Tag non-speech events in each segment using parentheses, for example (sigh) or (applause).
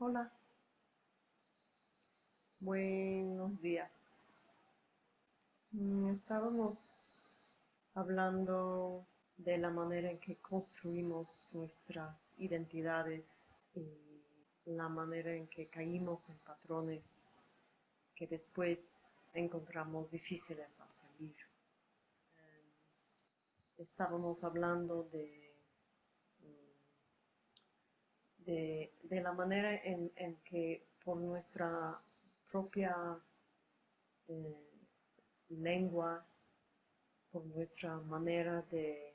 Hola, buenos días. Mm, Estábamos hablando de la manera en que construimos nuestras identidades y la manera en que caímos en patrones que después encontramos difíciles al salir. Eh, Estábamos hablando de, mm, de, la manera en, en que por nuestra propia eh, lengua, por nuestra manera de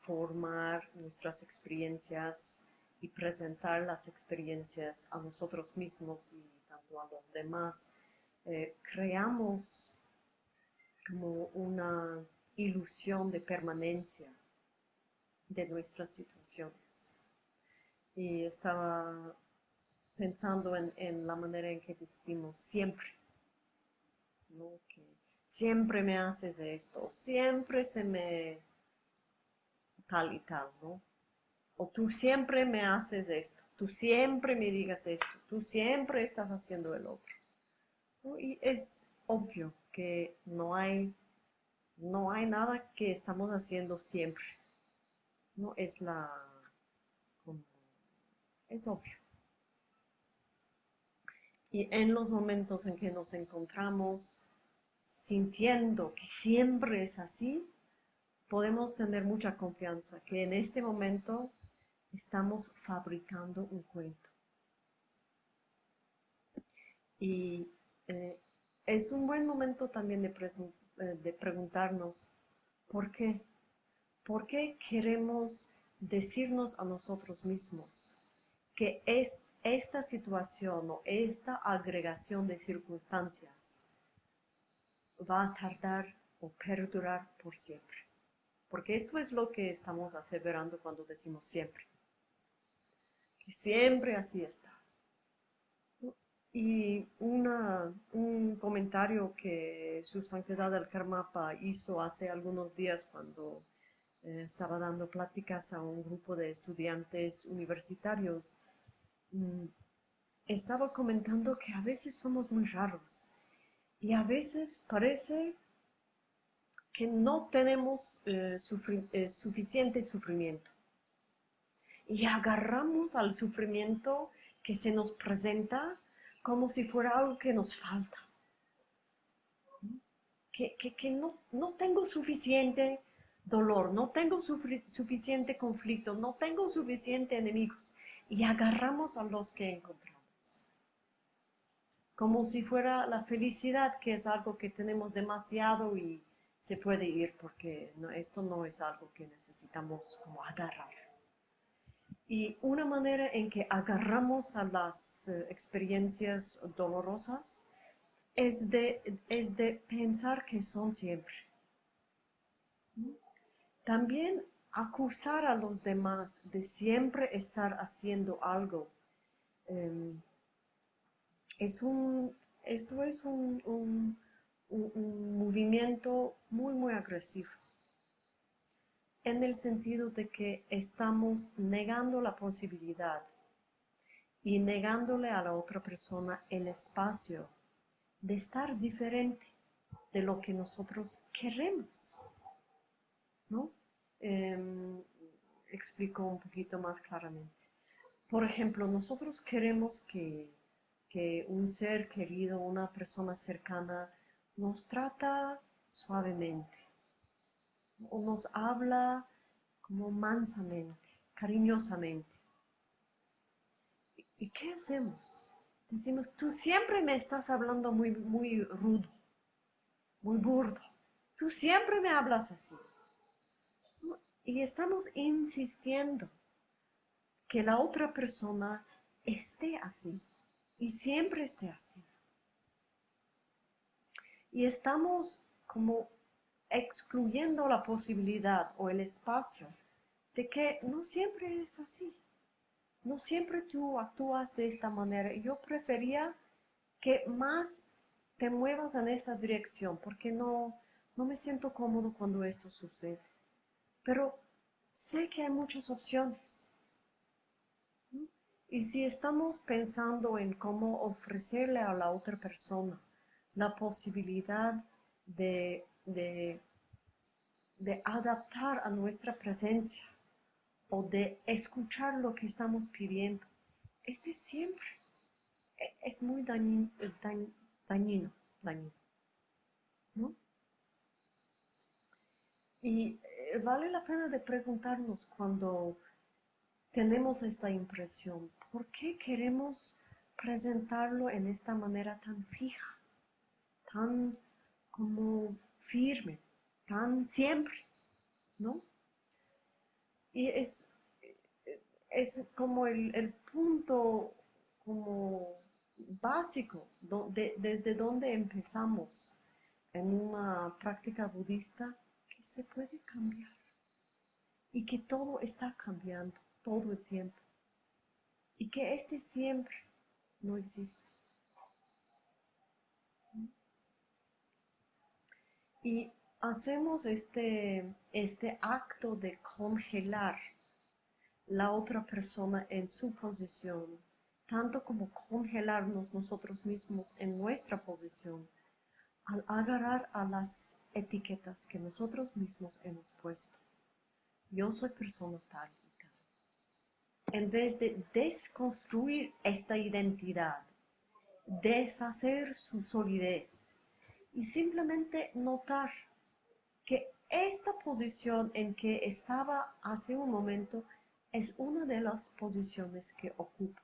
formar nuestras experiencias y presentar las experiencias a nosotros mismos y tanto a los demás, eh, creamos como una ilusión de permanencia de nuestras situaciones. Y estaba pensando en, en la manera en que decimos siempre, ¿no? Que siempre me haces esto, siempre se me tal y tal, ¿no? O tú siempre me haces esto, tú siempre me digas esto, tú siempre estás haciendo el otro. ¿no? Y es obvio que no hay, no hay nada que estamos haciendo siempre. No es la, es obvio. Y en los momentos en que nos encontramos sintiendo que siempre es así, podemos tener mucha confianza que en este momento estamos fabricando un cuento. Y eh, es un buen momento también de, eh, de preguntarnos por qué. ¿Por qué queremos decirnos a nosotros mismos que es, esta situación o esta agregación de circunstancias va a tardar o perdurar por siempre? Porque esto es lo que estamos aseverando cuando decimos siempre, que siempre así está. Y un comentario que su santidad el Karmapa hizo hace algunos días cuando eh, estaba dando pláticas a un grupo de estudiantes universitarios, estaba comentando que a veces somos muy raros y a veces parece que no tenemos eh, eh, suficiente sufrimiento. Y agarramos al sufrimiento que se nos presenta como si fuera algo que nos falta, que, que- que no, no tengo suficiente dolor, no tengo suficiente conflicto, no tengo suficiente enemigos y agarramos a los que encontramos, como si fuera la felicidad, que es algo que tenemos demasiado y se puede ir porque no- esto no es algo que necesitamos como agarrar. Y una manera en que agarramos a las eh, experiencias dolorosas es de, es de pensar que son siempre. También acusar a los demás de siempre estar haciendo algo. em, es un, esto es un, un- un- un movimiento muy, muy agresivo en el sentido de que estamos negando la posibilidad y negándole a la otra persona el espacio de estar diferente de lo que nosotros queremos, ¿no? Em, explico un poquito más claramente. Por ejemplo, nosotros queremos que, que un ser querido, una persona cercana, nos trata suavemente, o nos habla como mansamente, cariñosamente. ¿Y- ¿Y qué hacemos? Decimos, tú siempre me estás hablando muy, muy rudo, muy burdo. Tú siempre me hablas así. Y estamos insistiendo que la otra persona esté así y siempre esté así. Y estamos como excluyendo la posibilidad o el espacio de que no siempre es así. No siempre tú actúas de esta manera. Yo prefería que más te muevas en esta dirección porque no, no me siento cómodo cuando esto sucede. Pero sé que hay muchas opciones. Y si estamos pensando en cómo ofrecerle a la otra persona la posibilidad de, de, adaptar a nuestra presencia o de escuchar lo que estamos pidiendo, este siempre e, es muy dañino, dañino, dañino ¿no? Y eh, vale la pena de preguntarnos cuando tenemos esta impresión, ¿por qué queremos presentarlo en esta manera tan fija, tan como firme, tan siempre, ¿no? Y es, es como el, punto como básico desde donde empezamos en una práctica budista se puede cambiar y que todo está cambiando todo el tiempo y que este siempre no existe. Y hacemos este, este acto de congelar la otra persona en su posición, tanto como congelarnos nosotros mismos en nuestra posición, al agarrar a las etiquetas que nosotros mismos hemos puesto. Yo soy persona tal en vez de desconstruir esta identidad, deshacer su solidez y simplemente notar que esta posición en que estaba hace un momento es una de las posiciones que ocupo.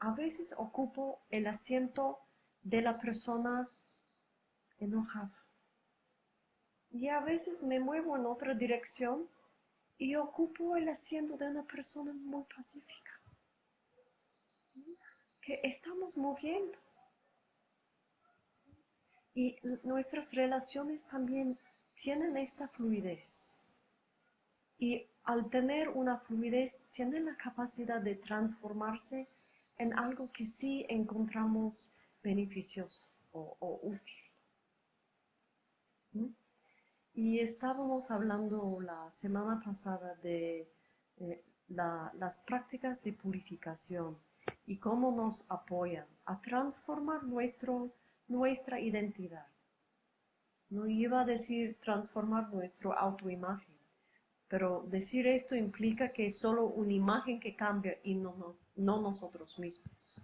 A veces ocupo el asiento de la persona enojada. Y a veces me muevo en otra dirección y ocupo el asiento de una persona muy pacífica, que estamos moviendo. Y nuestras relaciones también tienen esta fluidez. Y al tener una fluidez, tienen la capacidad de transformarse en algo que sí encontramos beneficioso o, útil. Y estábamos hablando la semana pasada de eh, las prácticas de purificación y cómo nos apoyan a transformar nuestro, nuestra identidad. No iba a decir transformar nuestra autoimagen, pero decir esto implica que es solo una imagen que cambia y no, no, no nosotros mismos.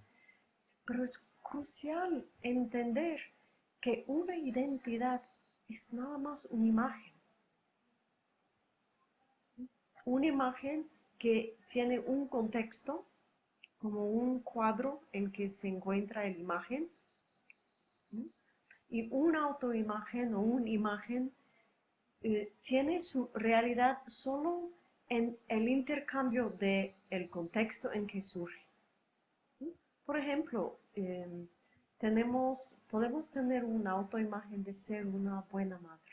Pero es crucial entender que una identidad es nada más una imagen. Una imagen que tiene un contexto, como un cuadro en que se encuentra la imagen, y una autoimagen o una imagen eh, tiene su realidad solo en el intercambio del el contexto en que surge. Por ejemplo, em, tenemos podemos tener una autoimagen de ser una buena madre.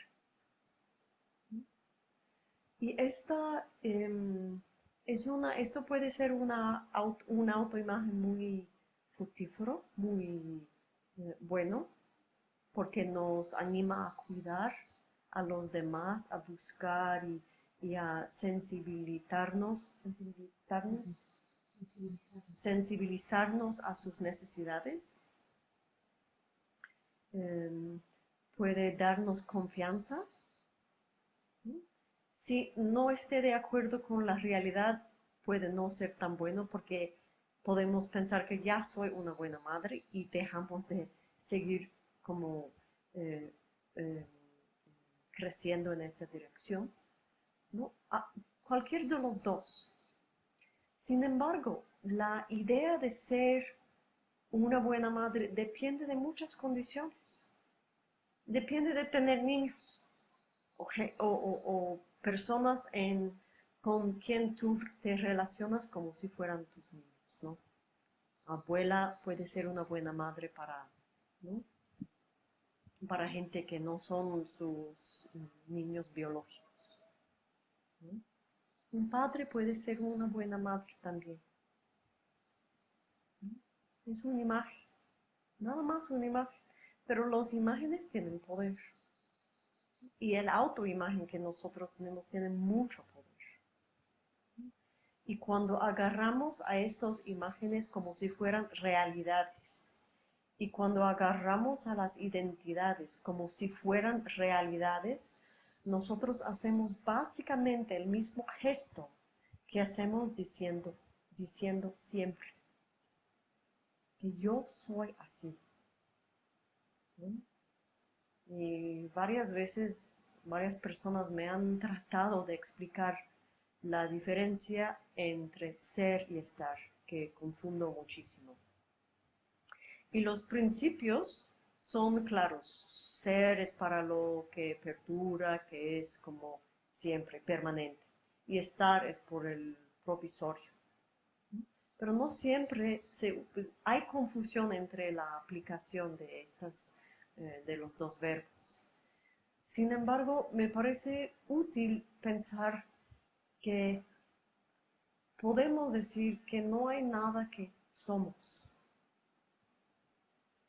Y esta, em, es una, esto puede ser una, una autoimagen muy fructífero, muy eh, bueno, porque nos anima a cuidar a los demás, a buscar y, a sensibilizarnos, sensibilizarnos, sensibilizarnos a sus necesidades Em, puede darnos confianza. Si no esté de acuerdo con la realidad, puede no ser tan bueno porque podemos pensar que ya soy una buena madre y dejamos de seguir como eh, em, creciendo en esta dirección. ¿no? cualquier de los dos. Sin embargo, la idea de ser una buena madre depende de muchas condiciones. Depende de tener niños o, personas con quien tú te relacionas como si fueran tus niños, ¿no? Abuela puede ser una buena madre para, para gente que no son sus niños biológicos. Un padre puede ser una buena madre también. Es una imagen, nada más una imagen. Pero las imágenes tienen poder. Y el autoimagen que nosotros tenemos tiene mucho poder. Y cuando agarramos a estas imágenes como si fueran realidades, y cuando agarramos a las identidades como si fueran realidades, nosotros hacemos básicamente el mismo gesto que hacemos diciendo, diciendo siempre, que yo soy así. Y varias veces, varias personas me han tratado de explicar la diferencia entre ser y estar, que confundo muchísimo. Y los principios son claros. Ser es para lo que perdura, que es como siempre, permanente. Y estar es por el provisorio. Pero no siempre pues, hay confusión entre la aplicación de, estas, eh, de los dos verbos. Sin embargo, me parece útil pensar que podemos decir que no hay nada que somos.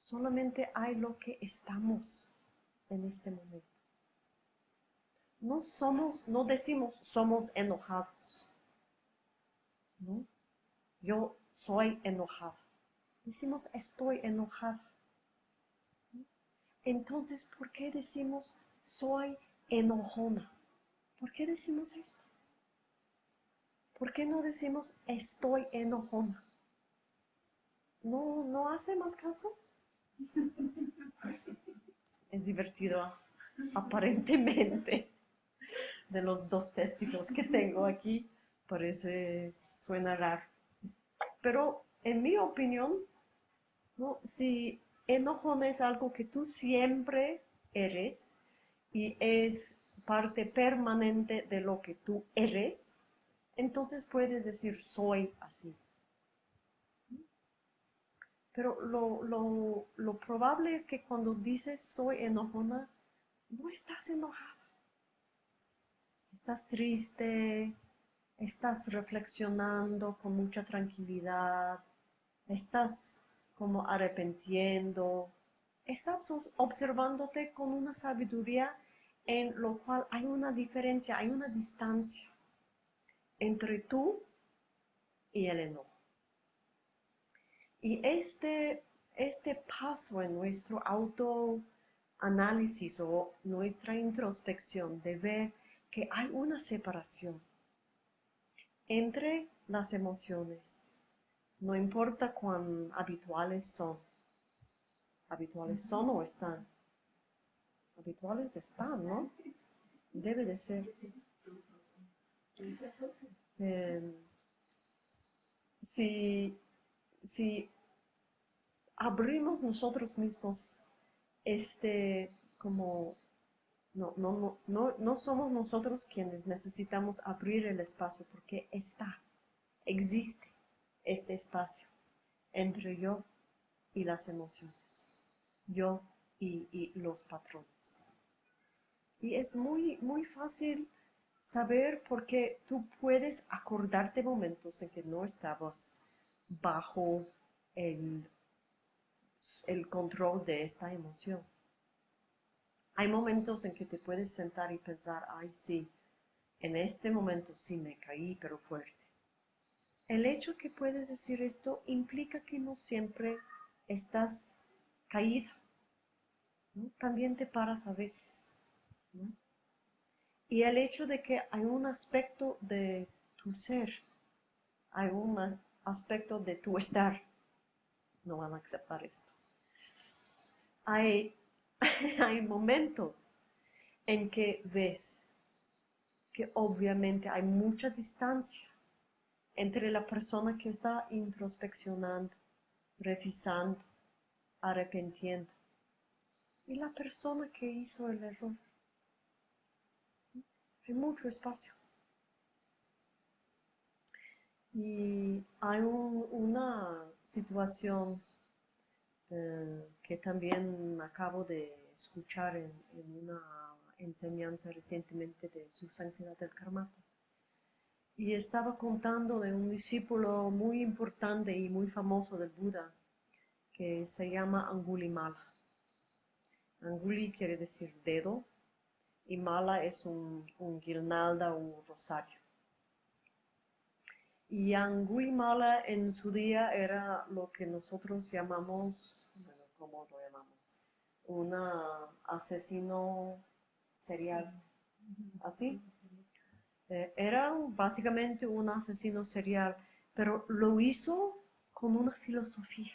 Solamente hay lo que estamos en este momento. No somos, no decimos somos enojados. ¿no? Yo soy enojada. Decimos estoy enojada. Entonces, ¿por qué decimos soy enojona? ¿Por qué decimos esto? ¿Por qué no decimos estoy enojona? ¿No, no hace más caso? Es divertido, aparentemente, de los dos testigos que tengo aquí, parece, suena raro. Pero en mi opinión, si enojón es algo que tú siempre eres y es parte permanente de lo que tú eres, entonces puedes decir soy así. Pero lo, probable es que cuando dices soy enojona, no estás enojada. Estás triste, estás reflexionando con mucha tranquilidad, estás como arrepentiendo, estás observándote con una sabiduría en lo cual hay una diferencia, hay una distancia entre tú y el enojo. Y este, este paso en nuestro autoanálisis o nuestra introspección de ver que hay una separación entre las emociones, no importa cuán habituales son. ¿Habituales son o están? Habituales están, ¿no? Debe de ser. Eh, si si abrimos nosotros mismos este como no, no, no, no, somos nosotros quienes necesitamos abrir el espacio porque está, existe este espacio entre yo y las emociones, yo y, y los patrones. Y es muy, muy fácil saber porque tú puedes acordarte momentos en que no estabas bajo el, el control de esta emoción. Hay momentos en que te puedes sentar y pensar, ay sí, en este momento sí me caí, pero fuerte. El hecho que puedes decir esto implica que no siempre estás caída. También te paras a veces. Y el hecho de que hay un aspecto de tu ser, hay una aspecto de tu estar. No van a aceptar esto. Hay, (laughs) hay momentos en que ves que obviamente hay mucha distancia entre la persona que está introspeccionando, revisando, arrepentiendo y la persona que hizo el error. Hay mucho espacio. Y hay una situación eh, que también acabo de escuchar en, una enseñanza recientemente de su santidad del Karmapa. Y estaba contando de un discípulo muy importante y muy famoso del Buda, que se llama Angulimala. Anguli quiere decir dedo y mala es un, un guirnalda o un rosario. Y Angulimala en su día era lo que nosotros llamamos, ¿cómo lo llamamos? Un asesino serial. ¿Así? Eh, era básicamente un asesino serial, pero lo hizo con una filosofía,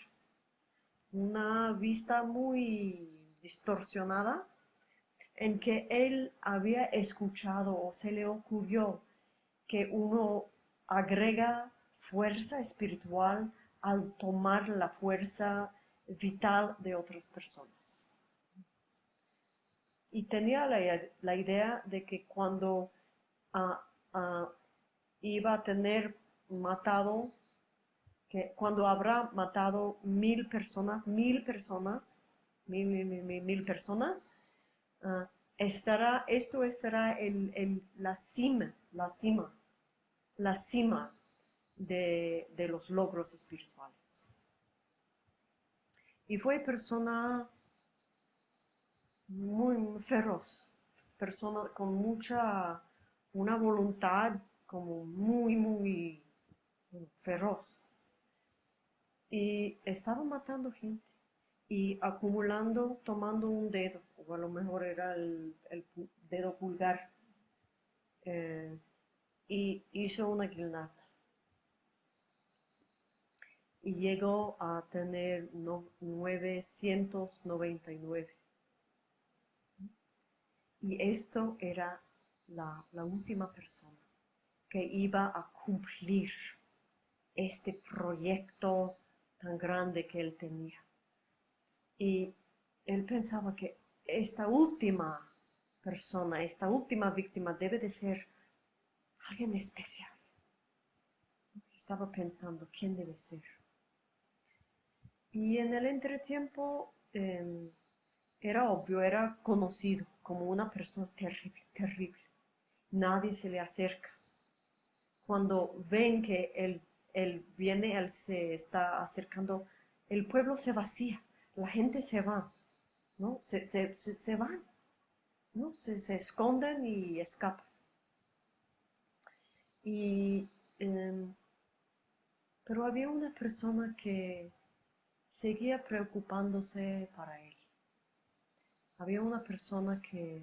una vista muy distorsionada en que él había escuchado o se le ocurrió que uno agrega fuerza espiritual al tomar la fuerza vital de otras personas. Y tenía la, idea de que cuando ah, ah, iba a tener matado, que cuando habrá matado mil personas, mil personas, mil, mil, mil, mil personas, ah, estará, esto estará en, la cima, la cima, la cima de, de los logros espirituales. Y fue persona muy feroz, persona con mucha, una voluntad como muy, muy feroz. Y estaba matando gente y acumulando, tomando un dedo, o a lo mejor era el, dedo pulgar, eh, y hizo una guinasta. Y llegó a tener 999. Y esto era la, la última persona que iba a cumplir este proyecto tan grande que él tenía. Y él pensaba que esta última persona, esta última víctima debe de ser alguien especial. Estaba pensando, ¿quién debe ser? Y en el entretiempo em, era obvio, era conocido como una persona terrible, terrible. Nadie se le acerca. Cuando ven que él, él viene, él se está acercando, el pueblo se vacía la gente se va, ¿no? Se, se, van, ¿no? Se, esconden y escapan. Y, em, pero había una persona que seguía preocupándose para él. Había una persona que,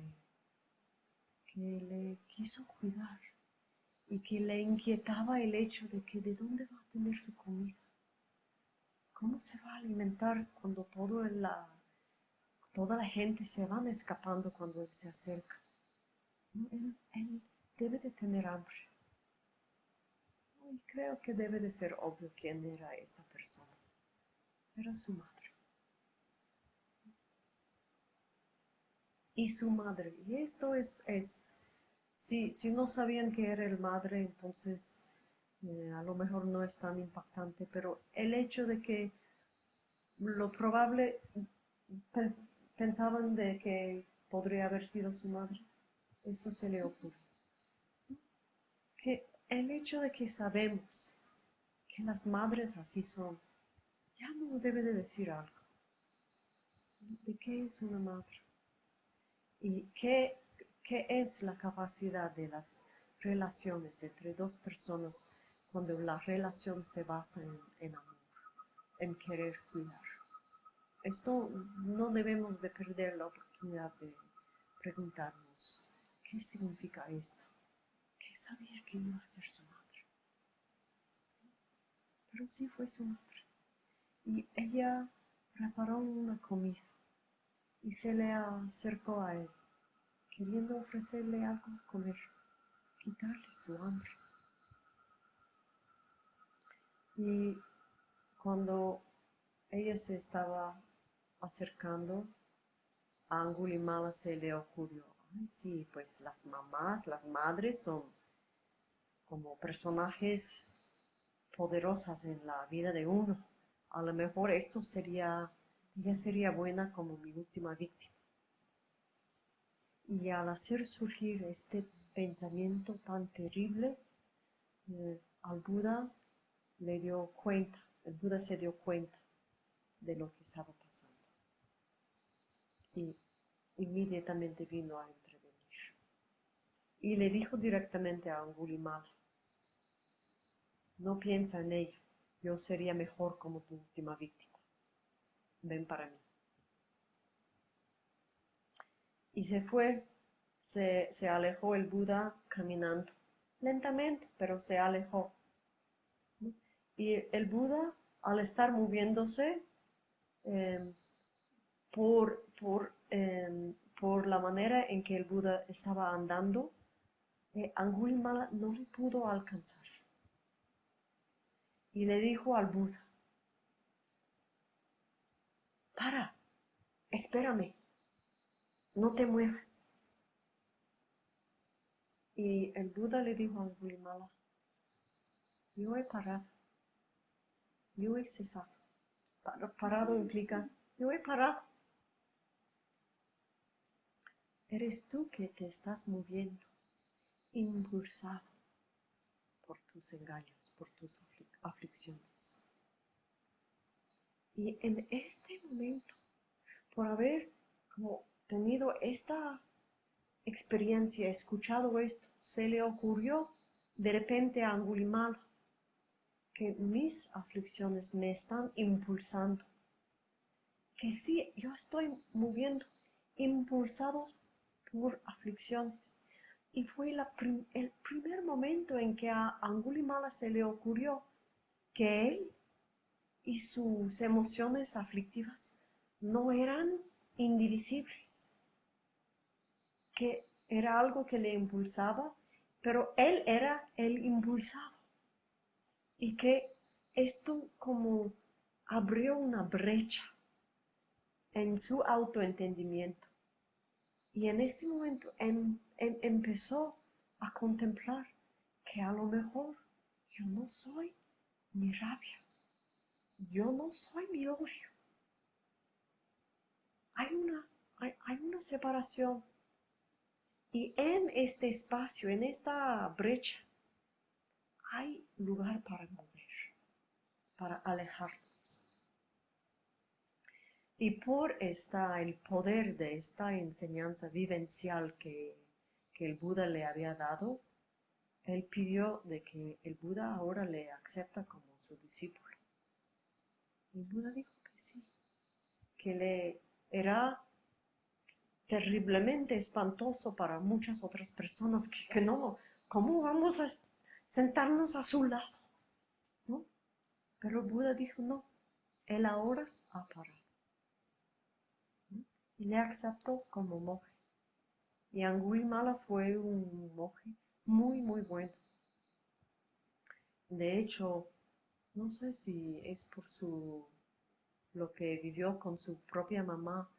que le quiso cuidar y que le inquietaba el hecho de que de dónde va a tener su comida. ¿Cómo se va a alimentar cuando todo la, toda la gente se van escapando cuando él se acerca? Él, debe de tener hambre. Y creo que debe de ser obvio quién era esta persona. Era su madre. Y su madre. Y esto es, es si, si no sabían que era el madre, entonces eh, a lo mejor no es tan impactante, pero el hecho de que lo probable pensaban de que podría haber sido su madre, eso se le ocurre. Que el hecho de que sabemos que las madres así son, ya nos debe de decir algo. ¿De qué es una madre? ¿Y qué, qué es la capacidad de las relaciones entre dos personas cuando la relación se basa en, amor, en querer cuidar. Esto no debemos de perder la oportunidad de preguntarnos, ¿qué significa esto? ¿Qué sabía que iba a ser su madre? Pero sí fue su madre. Y ella preparó una comida y se le acercó a él, queriendo ofrecerle algo a comer, quitarle su hambre. Y cuando ella se estaba acercando, a Angulimala se le ocurrió, ay sí, pues las mamás, las madres son como personajes poderosas en la vida de uno. A lo mejor esto sería, ella sería buena como mi última víctima. Y al hacer surgir este pensamiento tan terrible, eh, al Buda le dio cuenta, el Buda se dio cuenta de lo que estaba pasando. Y inmediatamente vino a intervenir. Y le dijo directamente a Angulimala, no piensa en ella. Yo sería mejor como tu última víctima. Ven para mí. Y se fue, se, alejó el Buda caminando, lentamente, pero se alejó. Y el Buda, al estar moviéndose em, por, por, em, por, la manera en que el Buda estaba andando, eh, Angulimala no le pudo alcanzar. Y le dijo al Buda, para, espérame no te muevas. Y el Buda le dijo a Angulimala, yo he parado, yo he cesado. Parado implica, yo he parado. Eres tú que te estás moviendo, impulsado por tus engaños, por tus aflicciones. Y en este momento, por haber tenido esta experiencia, escuchado esto, se le ocurrió de repente a Angulimala que mis aflicciones me están impulsando, que sí, yo estoy moviendo, impulsados por aflicciones. Y fue el primer momento en que a Angulimala se le ocurrió que él y sus emociones aflictivas no eran indivisibles, que era algo que le impulsaba, pero él era el impulsado y que esto como abrió una brecha en su autoentendimiento. Y en este momento em, em, empezó a contemplar que a lo mejor yo no soy mi rabia, yo no soy mi odio, hay una, hay, una separación. Y en este espacio, en esta brecha, hay lugar para mover, para alejarnos. Y por esta, el poder de esta enseñanza vivencial que, que el Buda le había dado, él pidió de que el Buda ahora le acepta como su discípulo. Y el Buda dijo que sí, que le era terriblemente espantoso para muchas otras personas que, no, ¿cómo vamos a sentarnos a su lado? ¿No? Pero Buda dijo, no, él ahora ha parado. Y le aceptó como monje. Y Angulimala fue un monje muy, muy bueno. De hecho, no sé si es por su lo que vivió con su propia mamá,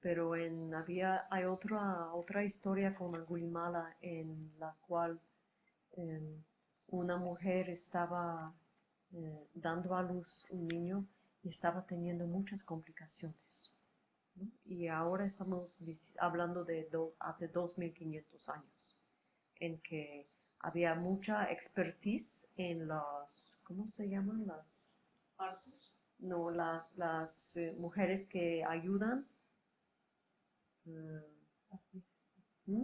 pero en, había, hay otra, otra historia con Angulimala en la cual em, una mujer estaba eh, dando a luz un niño y estaba teniendo muchas complicaciones. Y ahora estamos hablando de hace 2500 años, en que había mucha expertise en las, ¿cómo se llaman? Las no las eh, mujeres que ayudan. Mm, ¿Mm?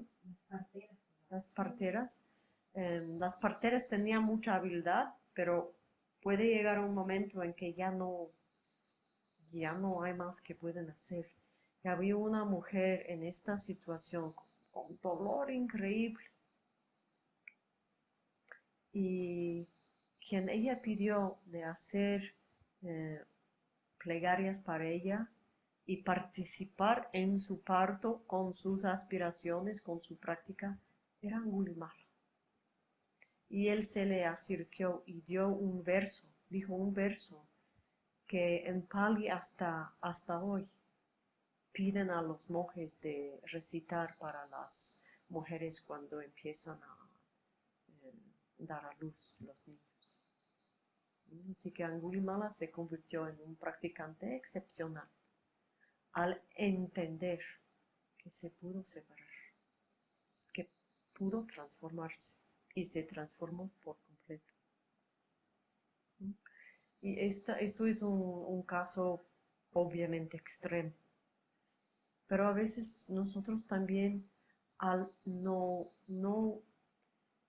Las parteras. Em, las parteras tenían mucha habilidad, pero puede llegar un momento en que ya no, ya no hay más que pueden hacer. Y había una mujer en esta situación con dolor increíble. Y quien ella pidió de hacer eh, plegarias para ella y participar en su parto con sus aspiraciones, con su práctica, era Angulimala. Y él se le acercó y dio un verso, dijo un verso que en Pali hasta, hasta hoy piden a los monjes de recitar para las mujeres cuando empiezan a eh, dar a luz los niños. Así que Angulimala se convirtió en un practicante excepcional al entender que se pudo separar, que pudo transformarse y se transformó por completo. Y esta, esto es un, caso obviamente extremo, pero a veces nosotros también al no, no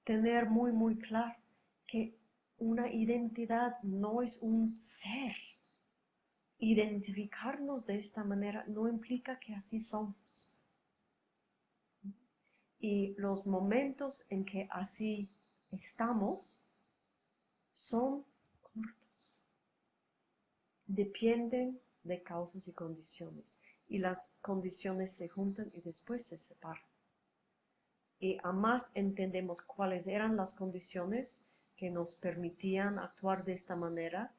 tener muy muy claro que una identidad, no es un ser. Identificarnos de esta manera no implica que así somos. Y los momentos en que así estamos son cortos. Dependen de causas y condiciones. Y las condiciones se juntan y después se separan. Y a más entendemos cuáles eran las condiciones que nos permitían actuar de esta manera,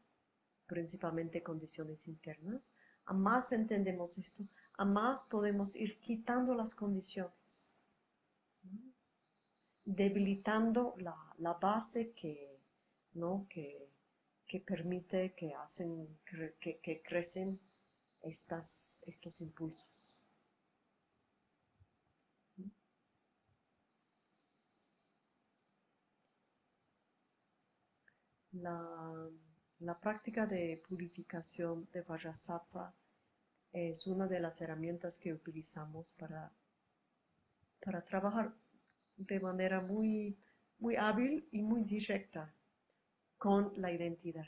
principalmente condiciones internas, a más entendemos esto, a más podemos ir quitando las condiciones, debilitando la, base que, ¿no? que, permite, que hacen, que, crecen estos impulsos. La, práctica de purificación de Vajrasattva es una de las herramientas que utilizamos para, para trabajar de manera muy, muy hábil y muy directa con la identidad.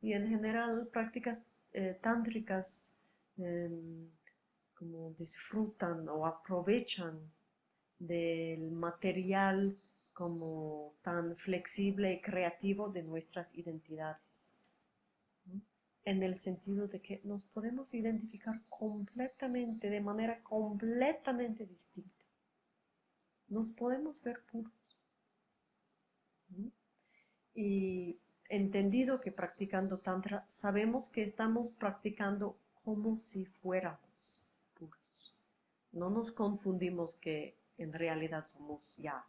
Y en general prácticas eh, tántricas em, como disfrutan o aprovechan del material como tan flexible y creativo de nuestras identidades. En el sentido de que nos podemos identificar completamente, de manera completamente distinta. Nos podemos ver puros. Y entendido que practicando Tantra, sabemos que estamos practicando como si fuéramos puros. No nos confundimos que en realidad somos ya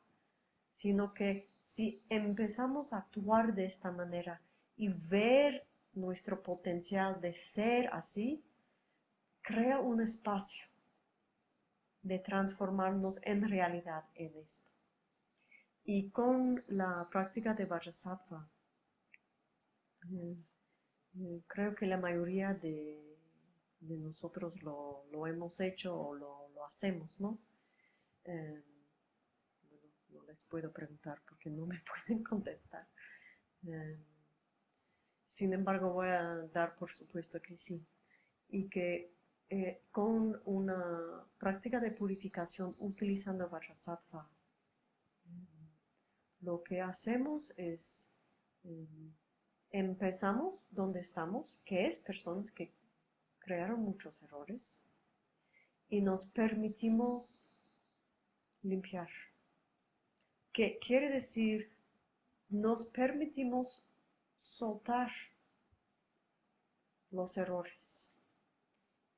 sino que si empezamos a actuar de esta manera y ver nuestro potencial de ser así, crea un espacio de transformarnos en realidad en esto. Y con la práctica de Vajrasattva, creo que la mayoría de, nosotros lo, hemos hecho o lo, hacemos, ¿no? Eh, les puedo preguntar porque no me (laughs) pueden contestar. Em, sin embargo, voy a dar por supuesto que sí. Y que eh, con una práctica de purificación utilizando Vajrasattva, em, lo que hacemos es em, empezamos donde estamos, que es personas que crearon muchos errores, y nos permitimos limpiar que quiere decir nos permitimos soltar los errores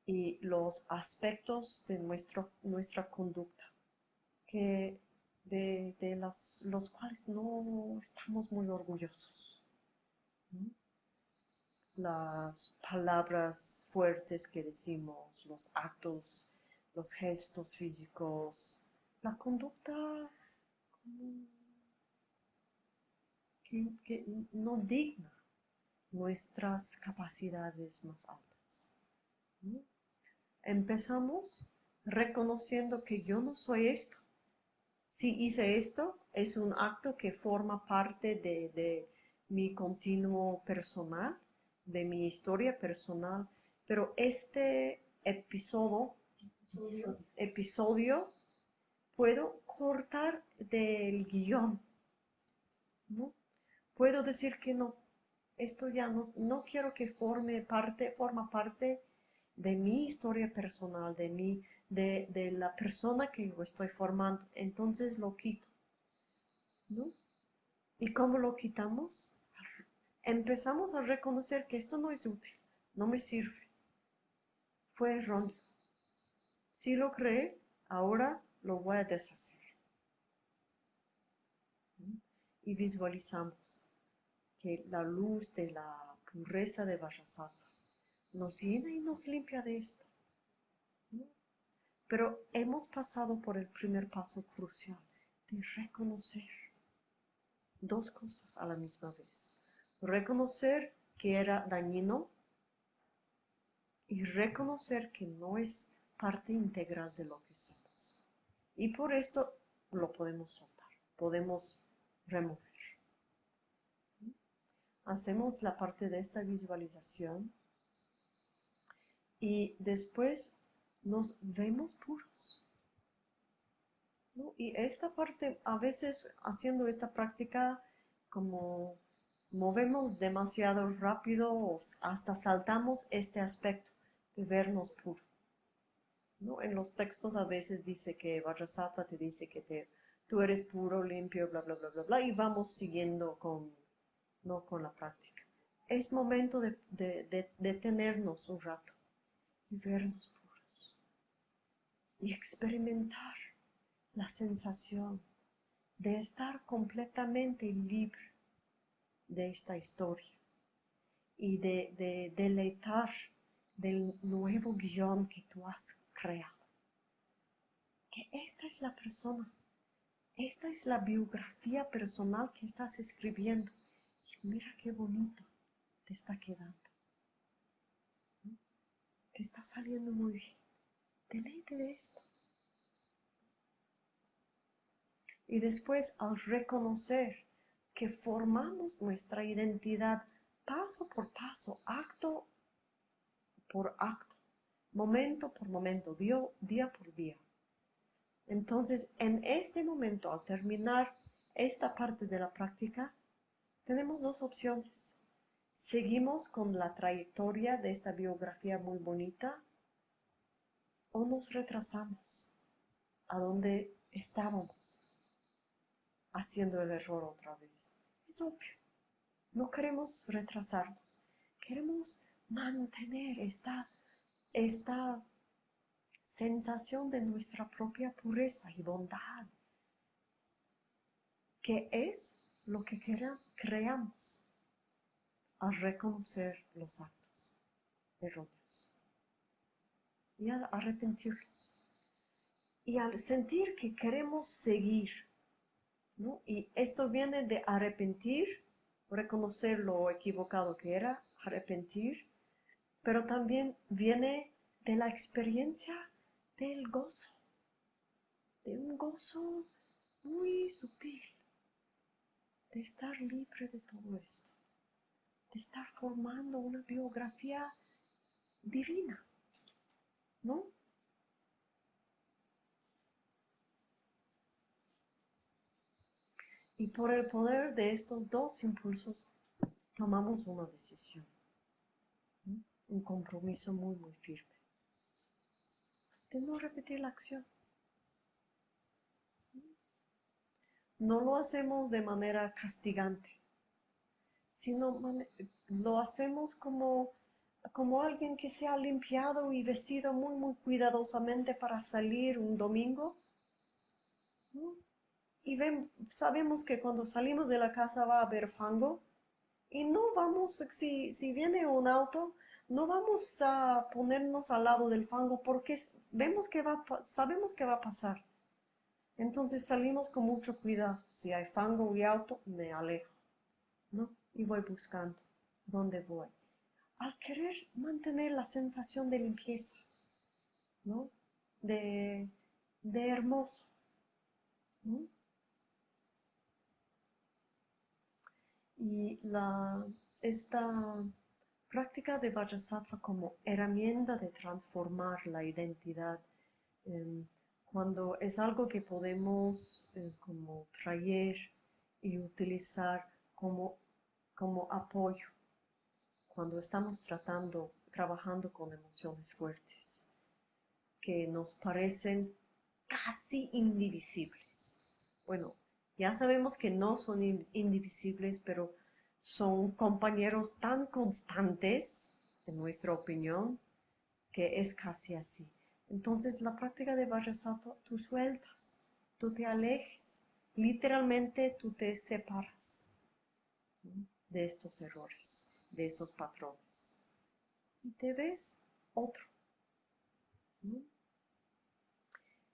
y los aspectos de nuestro, nuestra conducta que de, las, los cuales no estamos muy orgullosos. Las palabras fuertes que decimos, los actos, los gestos físicos, la conducta que, no digna nuestras capacidades más altas. Empezamos reconociendo que yo no soy esto. Si hice esto, es un acto que forma parte de, mi continuo personal, de mi historia personal, pero este episodio, episodio puedo cortar del guion. ¿no? Puedo decir que no, esto ya no, no quiero que forme parte, forma parte de mi historia personal, de, mí, de, de la persona que yo estoy formando. Entonces lo quito. ¿no? ¿Y cómo lo quitamos? Empezamos a reconocer que esto no es útil, no me sirve. Fue erróneo. Si lo creé, ahora lo voy a deshacer y visualizamos que la luz de la pureza de Vajrasattva nos llena y nos limpia de esto. Pero hemos pasado por el primer paso crucial de reconocer dos cosas a la misma vez. Reconocer que era dañino y reconocer que no es parte integral de lo que somos. Y por esto lo podemos soltar podemos remover. Hacemos la parte de esta visualización y después nos vemos puros. Y esta parte, a veces haciendo esta práctica, como movemos demasiado rápido hasta saltamos este aspecto de vernos puro. ¿no? En los textos a veces dice que Vajrasattva te dice que te, tú eres puro, limpio, bla, bla, bla, bla, bla, y vamos siguiendo con, ¿no? con la práctica. Es momento de, de detenernos un rato y vernos puros y experimentar la sensación de estar completamente libre de esta historia y de, deleitar del nuevo guion que tú has creado. Que esta es la persona, esta es la biografía personal que estás escribiendo. Y mira qué bonito te está quedando. Te está saliendo muy bien. Deleite de esto. Y después al reconocer que formamos nuestra identidad paso por paso, acto por acto, momento por momento, día, por día. Entonces, en este momento, al terminar esta parte de la práctica, tenemos dos opciones. Seguimos con la trayectoria de esta biografía muy bonita o nos retrasamos a donde estábamos haciendo el error otra vez. Es obvio. No queremos retrasarnos. Queremos mantener esta, esta sensación de nuestra propia pureza y bondad, que es lo que creamos al reconocer los actos erróneos y al arrepentirlos y al sentir que queremos seguir y esto viene de arrepentir, reconocer lo equivocado que era, arrepentir, pero también viene de la experiencia del gozo, de un gozo muy sutil, de estar libre de todo esto, de estar formando una biografía divina, ¿no? Y por el poder de estos dos impulsos tomamos una decisión, un compromiso muy, muy firme, de no repetir la acción. No lo hacemos de manera castigante, sino lo hacemos como, como alguien que se ha limpiado y vestido muy, muy cuidadosamente para salir un domingo y sabemos que cuando salimos de la casa va a haber fango y no vamos, si, si viene un auto, no vamos a ponernos al lado del fango porque vemos que va, sabemos que va a pasar. Entonces salimos con mucho cuidado. Si hay fango y auto, me alejo, ¿no? Y voy buscando dónde voy. Al querer mantener la sensación de limpieza, ¿no? De, de hermoso, ¿no? Y la, esta práctica de Vajrasattva como herramienta de transformar la identidad em, cuando es algo que podemos eh, como traer y utilizar como, como apoyo cuando estamos tratando, trabajando con emociones fuertes que nos parecen casi indivisibles. Bueno, ya sabemos que no son indivisibles, pero son compañeros tan constantes, en nuestra opinión, que es casi así. Entonces, la práctica de Vajrasattva, tú sueltas, tú te alejes, literalmente tú te separas de estos errores, de estos patrones. Y te ves otro.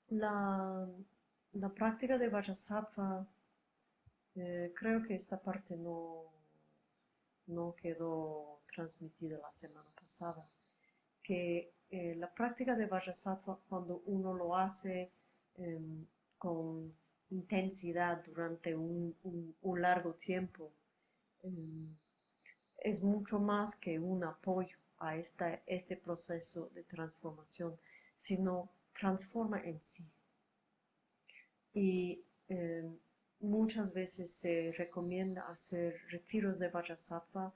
La, la práctica de Vajrasattva eh, creo que esta parte no, no quedó transmitida la semana pasada. Que eh, la práctica de Vajrasattva, cuando uno lo hace em, con intensidad durante un, largo tiempo em, es mucho más que un apoyo a esta, este proceso de transformación, sino transforma en sí. Y em, muchas veces se recomienda hacer retiros de Vajrasattva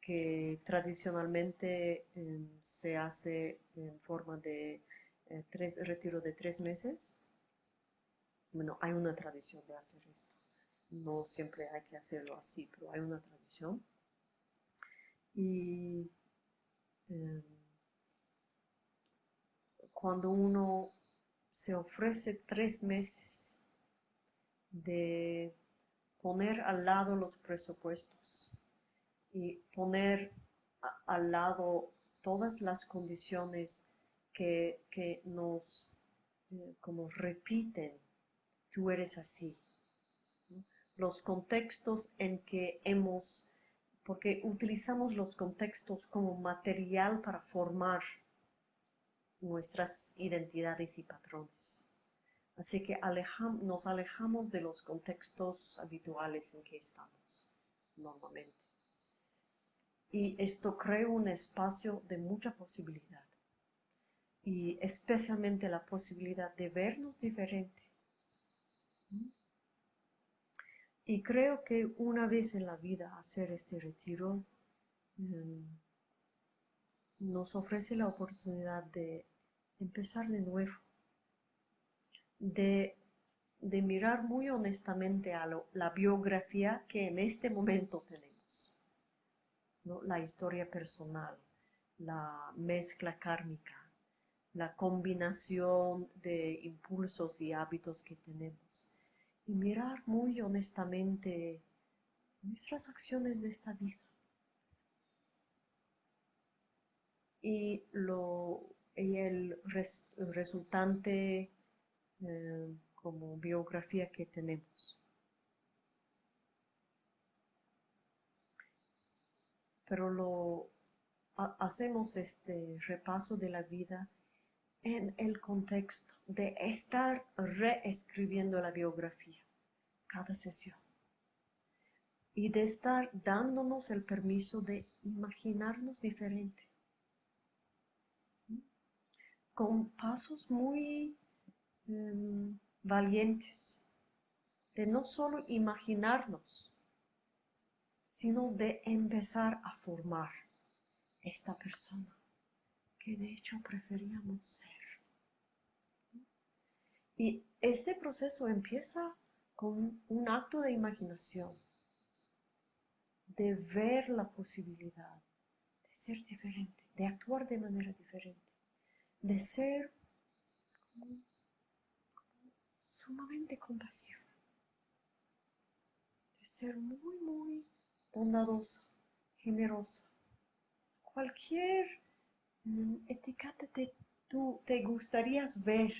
que tradicionalmente em, se hace en forma de eh, tres, retiro de tres meses. Bueno, hay una tradición de hacer esto. No siempre hay que hacerlo así, pero hay una tradición. Y em, cuando uno se ofrece tres meses de poner al lado los presupuestos y poner al lado todas las condiciones que, nos eh, como repiten, tú eres así. Los contextos en que hemos, porque utilizamos los contextos como material para formar nuestras identidades y patrones. Así que nos alejamos de los contextos habituales en que estamos normalmente. Y esto crea un espacio de mucha posibilidad y especialmente la posibilidad de vernos diferente. Y creo que una vez en la vida hacer este retiro em, nos ofrece la oportunidad de empezar de nuevo, de, mirar muy honestamente a la biografía que en este momento tenemos, la historia personal, la mezcla kármica, la combinación de impulsos y hábitos que tenemos y mirar muy honestamente nuestras acciones de esta vida. Y, lo, el, resultante eh, como biografía que tenemos. Pero lo hacemos este repaso de la vida en el contexto de estar reescribiendo la biografía cada sesión y de estar dándonos el permiso de imaginarnos diferente con pasos muy em, valientes de no solo imaginarnos sino de empezar a formar esta persona que de hecho preferíamos ser. Y este proceso empieza con un acto de imaginación, de ver la posibilidad de ser diferente, de actuar de manera diferente, de ser sumamente compasivo, de ser muy, muy bondadosa, generosa. Cualquier mm, etiqueta te, tú, te gustaría ver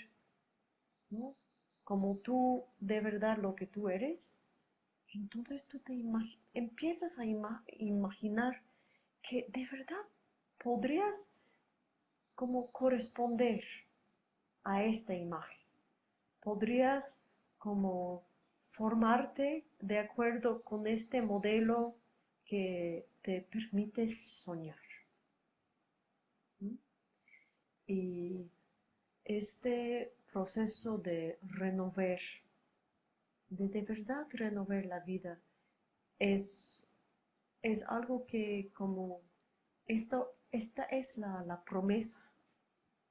como tú de verdad lo que tú eres, entonces tú te empiezas a imaginar que de verdad podrías como corresponder a esta imagen. Podrías como formarte de acuerdo con este modelo que te permite soñar. Y este proceso de renovar, de de verdad renovar la vida, es, es algo que como esto, esta es la, promesa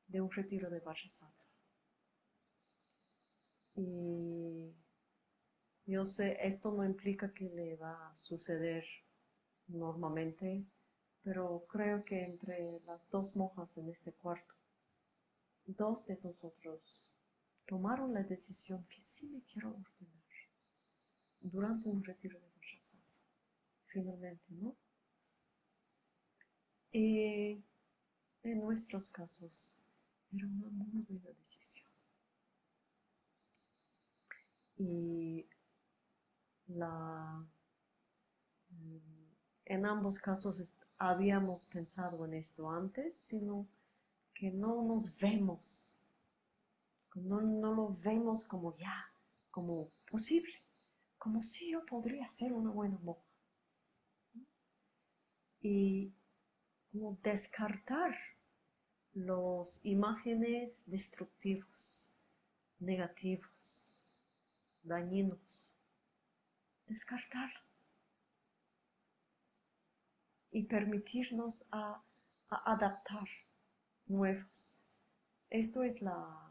de un retiro de Vajrasattva. Y yo sé, esto no implica que le va a suceder normalmente, pero creo que entre las dos monjas en este cuarto, dos de nosotros tomaron la decisión que sí me quiero ordenar durante un retiro de Vajrasattva. Finalmente, ¿no? Y en nuestros casos era una muy buena decisión. Y la, en ambos casos habíamos pensado en esto antes, sino que no nos vemos no, lo vemos como ya, como posible, como si yo podría ser una buena monja. Y como descartar los imágenes destructivos, negativos, dañinos, descartarlos y permitirnos a, adaptar nuevos. Esto es la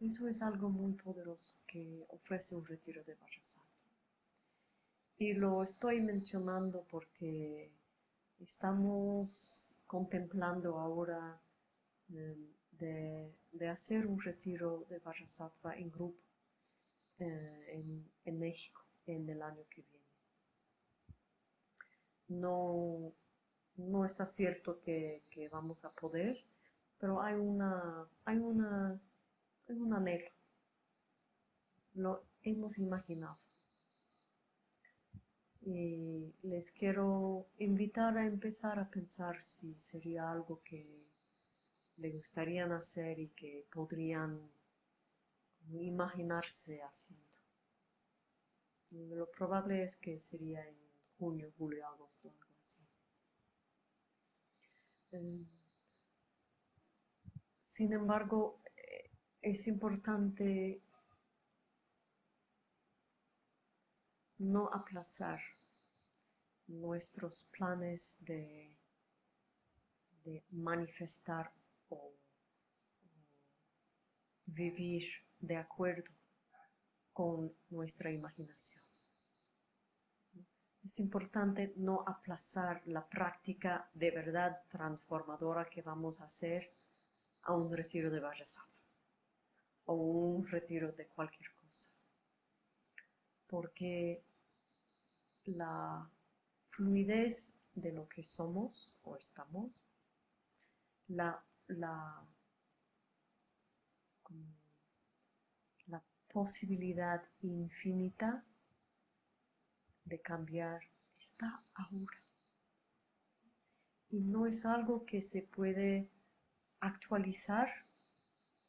eso es algo muy poderoso que ofrece un retiro de Vajrasattva. Y lo estoy mencionando porque estamos contemplando ahora em, de, hacer un retiro de Vajrasattva en grupo eh, en, México en el año que viene. No, no está cierto que, que vamos a poder, pero hay una, hay una es un anhelo. Lo hemos imaginado. Y les quiero invitar a empezar a pensar si sería algo que le gustarían hacer y que podrían imaginarse haciendo. lo probable es que sería en junio, julio, agosto, algo así. Eh, sin embargo, es importante no aplazar nuestros planes de, manifestar o, vivir de acuerdo con nuestra imaginación. Es importante no aplazar la práctica de verdad transformadora que vamos a hacer a un retiro de Vajrasattva o un retiro de cualquier cosa. Porque la fluidez de lo que somos o estamos, la, la, la posibilidad infinita de cambiar está ahora. Y no es algo que se puede actualizar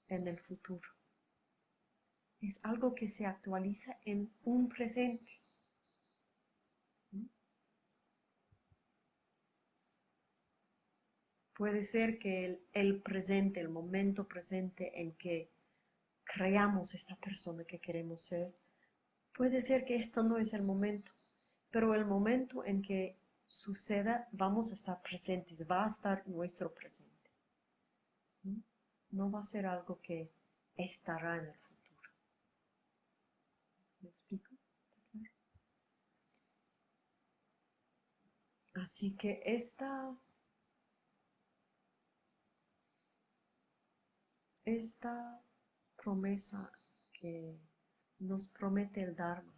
en el futuro es algo que se actualiza en un presente. Puede ser que el, presente, el momento presente en que creamos esta persona que queremos ser, puede ser que esto no es el momento, pero el momento en que suceda vamos a estar presentes, va a estar nuestro presente. No va a ser algo que estará en el futuro. ¿Me explico? Así que esta, esta promesa que nos promete el Dharma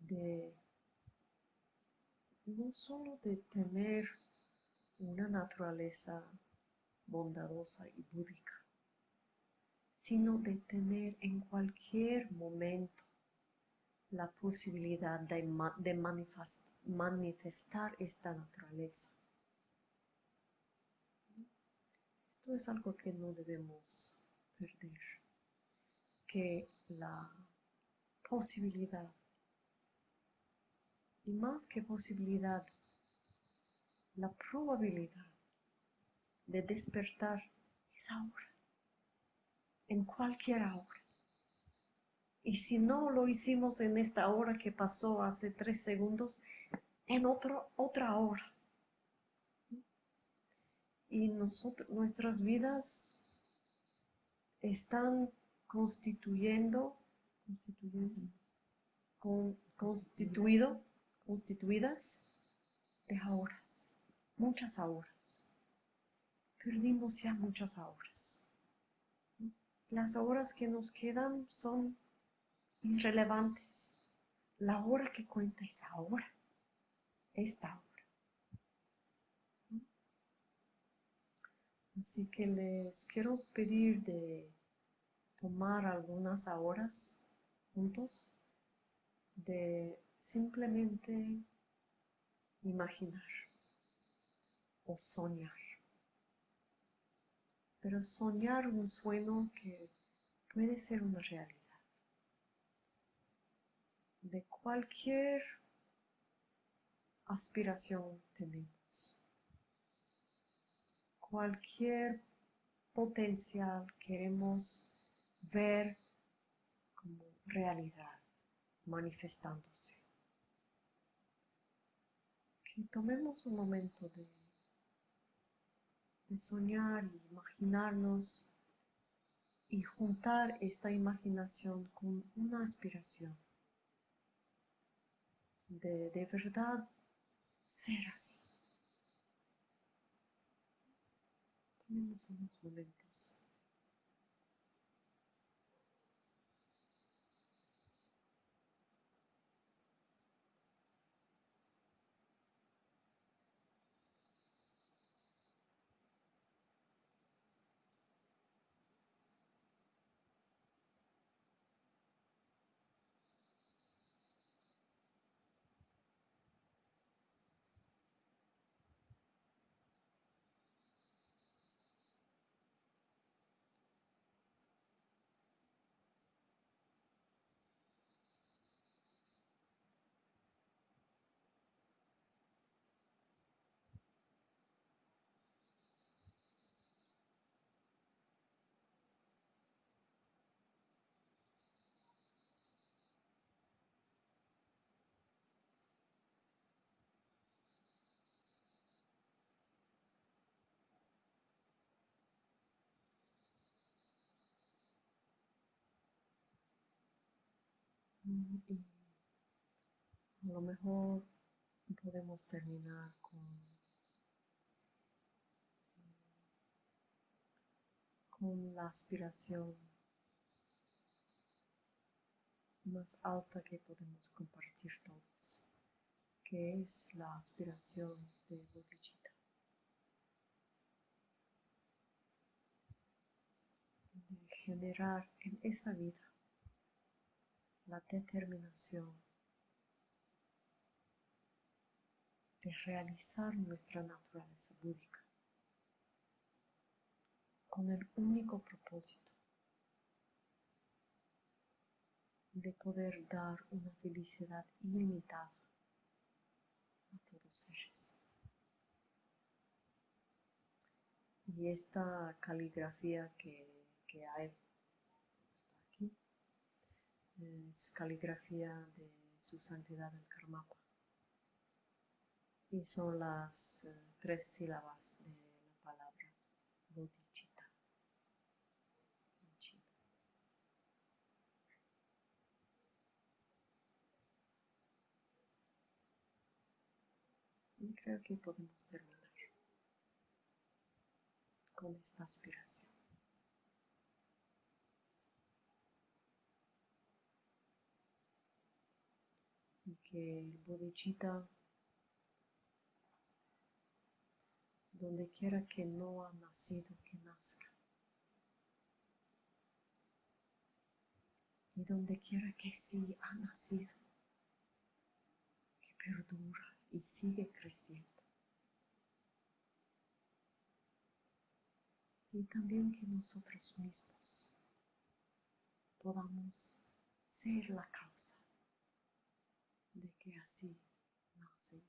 de no solo de tener una naturaleza bondadosa y búdica, sino de tener en cualquier momento la posibilidad de, manifestar esta naturaleza. Esto es algo que no debemos que la posibilidad, y más que posibilidad, la probabilidad de despertar es ahora en cualquier hora. Y si no lo hicimos en esta hora que pasó hace tres segundos, en otro, otra hora. Y nosotros, nuestras vidas están constituyendo, constituido, constituidas de horas, muchas horas. Perdimos ya muchas horas las horas que nos quedan son irrelevantes. La hora que cuenta es ahora, esta hora. Así que les quiero pedir de tomar algunas horas juntos, de simplemente imaginar o soñar pero soñar un sueño que puede ser una realidad. cualquier aspiración tenemos, cualquier potencial queremos ver como realidad manifestándose. Que tomemos un momento de, de soñar y imaginarnos y juntar esta imaginación con una aspiración de de verdad ser así. Unos momentos. A lo mejor podemos terminar con, con la aspiración más alta que podemos compartir todos, que es la aspiración de bodhicitta. De generar en esta vida la determinación de realizar nuestra naturaleza búdica con el único propósito de poder dar una felicidad ilimitada a todos seres. Y esta caligrafía que, que hay es caligrafía de su santidad el Karmapa. Y son las eh, tres sílabas de la palabra bodhicitta Y creo que podemos terminar con esta aspiración. Que el bodhicitta, donde quiera que no ha nacido, que nazca. Y donde quiera que sí ha nacido, que perdura y sigue creciendo. Y también que nosotros mismos podamos ser la causa que así nace